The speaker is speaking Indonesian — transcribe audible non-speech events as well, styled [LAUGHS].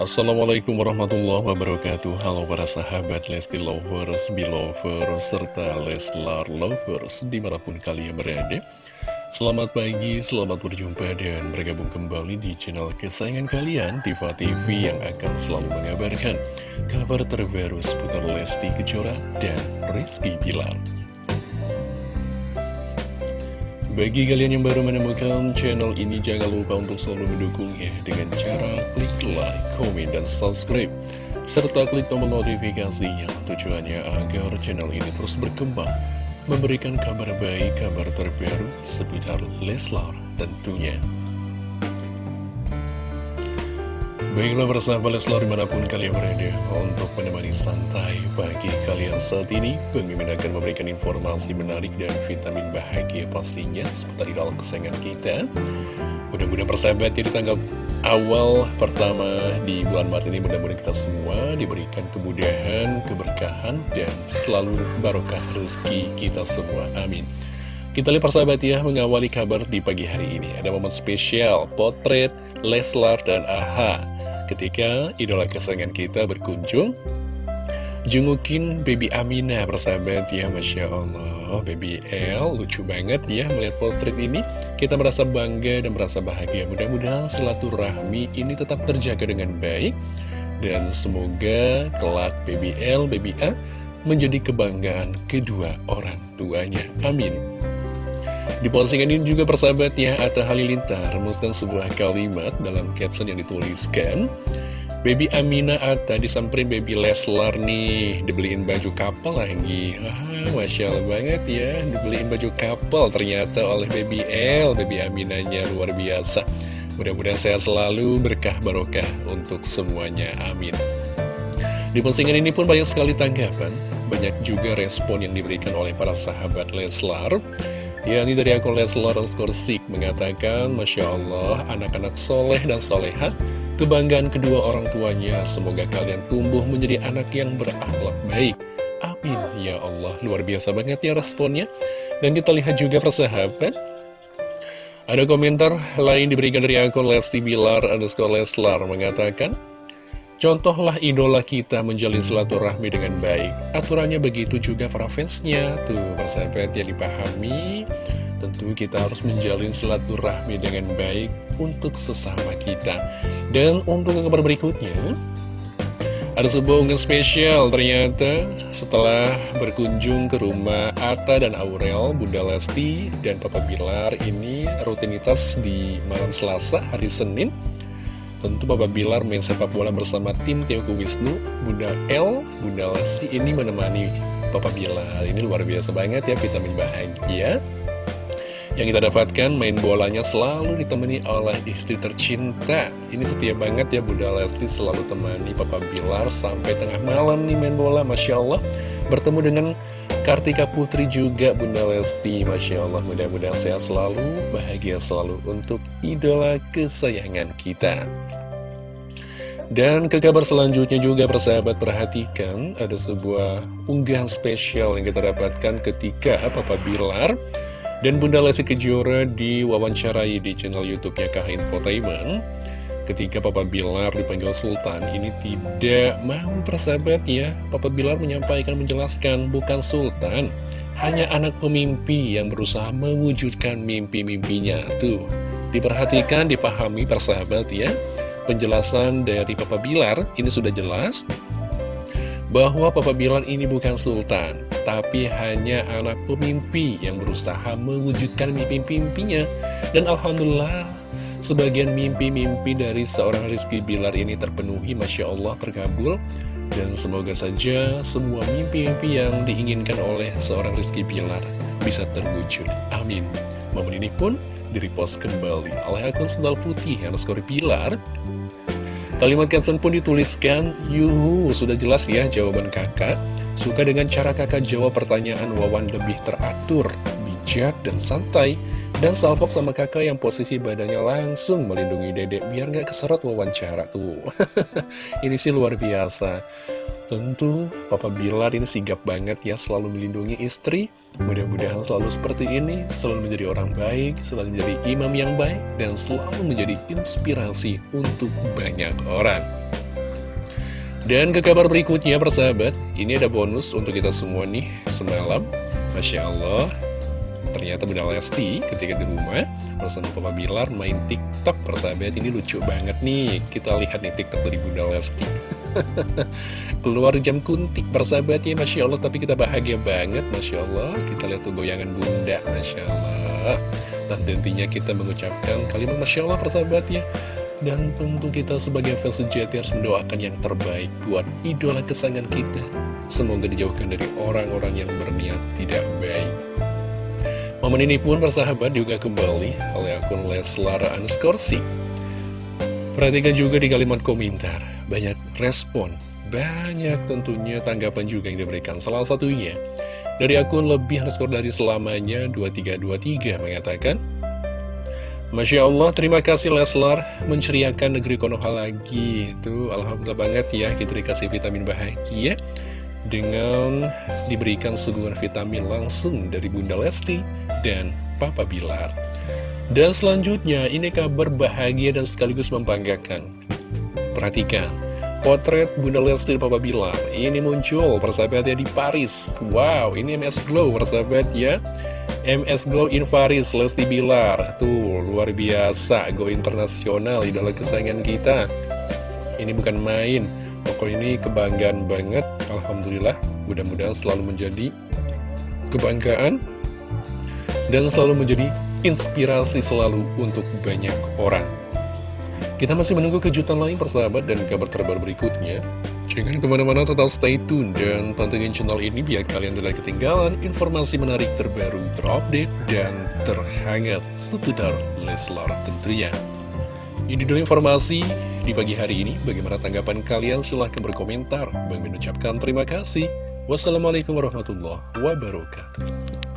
Assalamualaikum warahmatullahi wabarakatuh. Halo para sahabat Lesti Lovers, Belovers, serta Leslar Lovers di mana pun kalian berada. Selamat pagi, selamat berjumpa dan bergabung kembali di channel kesayangan kalian Diva TV yang akan selalu mengabarkan kabar terbaru seputar Lesti Kejora dan Rizky Pilar bagi kalian yang baru menemukan channel ini, jangan lupa untuk selalu mendukungnya dengan cara klik like, komen, dan subscribe. Serta klik tombol notifikasinya tujuannya agar channel ini terus berkembang, memberikan kabar baik, kabar terbaru seputar Leslar tentunya. Baiklah bersama Leslar di mana pun kalian berada Untuk menemani santai pagi kalian saat ini. Pemimpin akan memberikan informasi menarik dan vitamin bahagia pastinya Seputar dalam kesayangan kita. Mudah-mudahan persahabat ya di tanggal awal pertama di bulan Maret ini Mudah-mudahan kita semua diberikan kemudahan, keberkahan Dan selalu barokah rezeki kita semua. Amin. Kita lihat persahabat ya, mengawali kabar di pagi hari ini. Ada momen spesial, potret, Leslar, dan AHA ketika idola kesayangan kita berkunjung Jungukin Baby Amina persahabat ya Masya Allah. Baby L lucu banget ya melihat potret ini. Kita merasa bangga dan merasa bahagia. Mudah-mudahan silaturahmi ini tetap terjaga dengan baik. Dan semoga kelak Baby L, Baby A menjadi kebanggaan kedua orang tuanya. Amin di postingan ini juga persahabat ya, Atta Halilintar memusnahkan sebuah kalimat dalam caption yang dituliskan Baby Amina Atta disamperin Baby Leslar nih Dibeliin baju kapal lagi. Ah, Masya Allah banget ya Dibeliin baju kapal ternyata oleh Baby L Baby Aminanya luar biasa. Mudah-mudahan sehat selalu berkah barokah untuk semuanya Amin. Di postingan ini pun banyak sekali tanggapan Banyak juga respon yang diberikan oleh para sahabat Leslar Ya, ini dari akun Leslar Skorsik mengatakan, Masya Allah, anak-anak soleh dan soleha, kebanggaan kedua orang tuanya, semoga kalian tumbuh menjadi anak yang berakhlak baik. Amin, ya Allah, luar biasa banget ya responnya. Dan kita lihat juga persahabat, ada komentar lain diberikan dari akun Lesti Bilar underscore Leslar mengatakan, Contohlah idola kita menjalin silaturahmi dengan baik. Aturannya begitu juga para fansnya. Tuh persahabat yang dipahami Tentu kita harus menjalin silaturahmi dengan baik untuk sesama kita. Dan untuk kabar berikutnya Ada sebuah unggahan spesial ternyata Setelah berkunjung ke rumah Atta dan Aurel Bunda Lesti dan Papa Bilar Ini rutinitas di malam Selasa hari Senin Tentu Papa Bilar main sepak bola bersama tim Teoku Wisnu, Bunda L, Bunda Lesti ini menemani Papa Bilar. Ini luar biasa banget ya vitamin bahagia. Yang kita dapatkan main bolanya selalu ditemani oleh istri tercinta. Ini setia banget ya Bunda Lesti selalu temani Papa Bilar sampai tengah malam nih main bola. Masya Allah. Bertemu dengan Kartika Putri juga Bunda Lesti. Masya Allah mudah-mudahan sehat selalu Bahagia selalu untuk idola kesayangan kita. Dan ke kabar selanjutnya juga persahabat perhatikan Ada sebuah unggahan spesial yang kita dapatkan ketika Papa Bilar Dan Bunda Lesti Kejora diwawancarai di channel Youtubenya Kah Infotainment ketika Papa Bilar dipanggil Sultan ini tidak mau persahabat ya Papa Bilar menyampaikan menjelaskan bukan Sultan hanya anak pemimpi yang berusaha mewujudkan mimpi-mimpinya. Tuh diperhatikan dipahami persahabat ya. Penjelasan dari Papa Bilar ini sudah jelas bahwa Papa Bilar ini bukan Sultan, tapi hanya anak pemimpi yang berusaha mewujudkan mimpi-mimpinya. Dan Alhamdulillah, Sebagian mimpi-mimpi dari seorang Rizky Bilar ini terpenuhi, Masya Allah terkabul. Dan semoga saja semua mimpi-mimpi yang diinginkan oleh seorang Rizky Bilar bisa terwujud. Amin. Momen ini pun direpost kembali oleh akun sendal putih yang skor Pilar. Kalimat caption pun dituliskan, Yuhu, sudah jelas ya jawaban kakak. Suka dengan cara kakak jawab pertanyaan Wawan lebih teratur, bijak, dan santai. Dan salpok sama kakak yang posisi badannya langsung melindungi dedek biar nggak keserot wawancara tuh. [LAUGHS] Ini sih luar biasa. Tentu Papa Bilar ini sigap banget ya selalu melindungi istri Mudah-mudahan selalu seperti ini Selalu menjadi orang baik Selalu menjadi imam yang baik Dan selalu menjadi inspirasi untuk banyak orang Dan ke kabar berikutnya persahabat Ini ada bonus untuk kita semua nih Semalam Masya Allah Ternyata Bunda Lesti ketika di rumah bersama Papa Bilar main TikTok persahabat ini lucu banget nih. Kita lihat nih TikTok dari Bunda Lesti. [LAUGHS] Keluar jam kuntik persahabat ya Masya Allah. Tapi kita bahagia banget Masya Allah. Kita lihat tuh goyangan bunda Masya Allah. Dan tentunya kita mengucapkan kalimat Masya Allah persahabat ya. Dan tentu kita sebagai fans sejati harus mendoakan yang terbaik Buat idola kesayangan kita. Semoga dijauhkan dari orang-orang yang berniat tidak baik Momen ini pun persahabat juga kembali oleh akun Leslar Anskorsi Perhatikan juga di kalimat komentar, banyak respon, banyak tentunya tanggapan juga yang diberikan. Salah satunya, dari akun lebih underscore dari selamanya 2323 mengatakan, Masya Allah, terima kasih Leslar menceriakan negeri Konoha lagi. Itu Alhamdulillah banget ya, kita dikasih vitamin bahagia dengan diberikan suguhan vitamin langsung dari Bunda Lesti dan Papa Bilar. Dan selanjutnya, ini kabar bahagia dan sekaligus membanggakan. Perhatikan, potret Bunda Lesti Papa Bilar ini muncul persahabatnya di Paris. Wow, ini MS Glow persahabat ya. MS Glow in Paris, Lesti Bilar. Tuh, luar biasa, go internasional, idola kesayangan kita. Ini bukan main, pokok ini kebanggaan banget. Alhamdulillah, mudah-mudahan selalu menjadi kebanggaan dan selalu menjadi inspirasi selalu untuk banyak orang. Kita masih menunggu kejutan lain persahabat dan kabar terbaru berikutnya. Jangan ke mana-mana tetap stay tune dan pantengin channel ini biar kalian tidak ketinggalan informasi menarik terbaru, terupdate, dan terhangat seputar Leslar tentunya. Ini dulu informasi di pagi hari ini. Bagaimana tanggapan kalian? Silahkan berkomentar. Bang mengucapkan terima kasih. Wassalamualaikum warahmatullahi wabarakatuh.